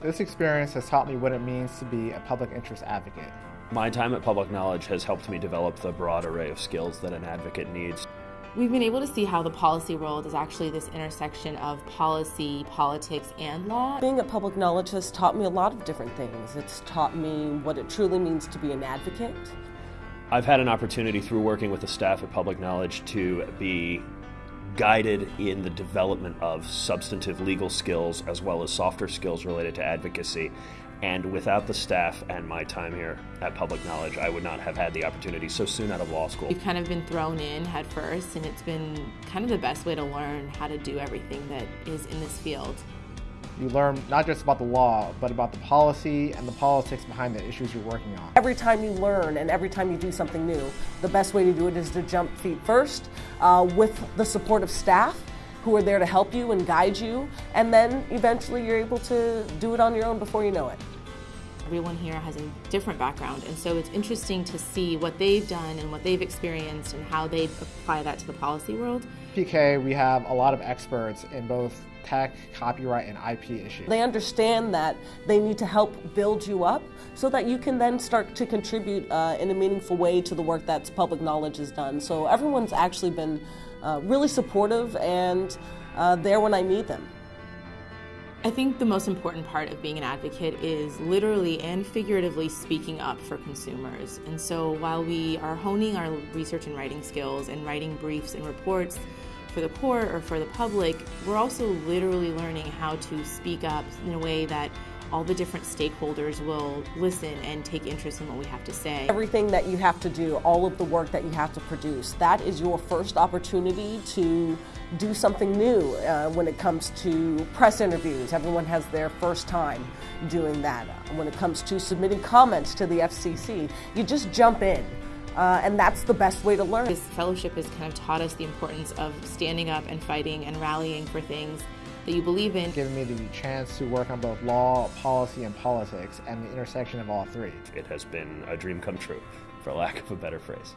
This experience has taught me what it means to be a public interest advocate. My time at Public Knowledge has helped me develop the broad array of skills that an advocate needs. We've been able to see how the policy world is actually this intersection of policy, politics, and law. Being at Public Knowledge has taught me a lot of different things. It's taught me what it truly means to be an advocate. I've had an opportunity through working with the staff at Public Knowledge to be guided in the development of substantive legal skills as well as softer skills related to advocacy. And without the staff and my time here at Public Knowledge, I would not have had the opportunity so soon out of law school. We've kind of been thrown in head first, and it's been kind of the best way to learn how to do everything that is in this field. You learn not just about the law, but about the policy and the politics behind the issues you're working on. Every time you learn and every time you do something new, the best way to do it is to jump feet first uh, with the support of staff who are there to help you and guide you, and then eventually you're able to do it on your own before you know it. Everyone here has a different background, and so it's interesting to see what they've done and what they've experienced and how they apply that to the policy world. PK, we have a lot of experts in both tech, copyright, and IP issues. They understand that they need to help build you up so that you can then start to contribute uh, in a meaningful way to the work that public knowledge has done. So everyone's actually been uh, really supportive and uh, there when I need them. I think the most important part of being an advocate is literally and figuratively speaking up for consumers. And so while we are honing our research and writing skills and writing briefs and reports for the court or for the public, we're also literally learning how to speak up in a way that all the different stakeholders will listen and take interest in what we have to say. Everything that you have to do, all of the work that you have to produce, that is your first opportunity to do something new uh, when it comes to press interviews. Everyone has their first time doing that. When it comes to submitting comments to the FCC, you just jump in. Uh, and that's the best way to learn. This fellowship has kind of taught us the importance of standing up and fighting and rallying for things that you believe in. Giving me the chance to work on both law, policy, and politics, and the intersection of all three. It has been a dream come true, for lack of a better phrase.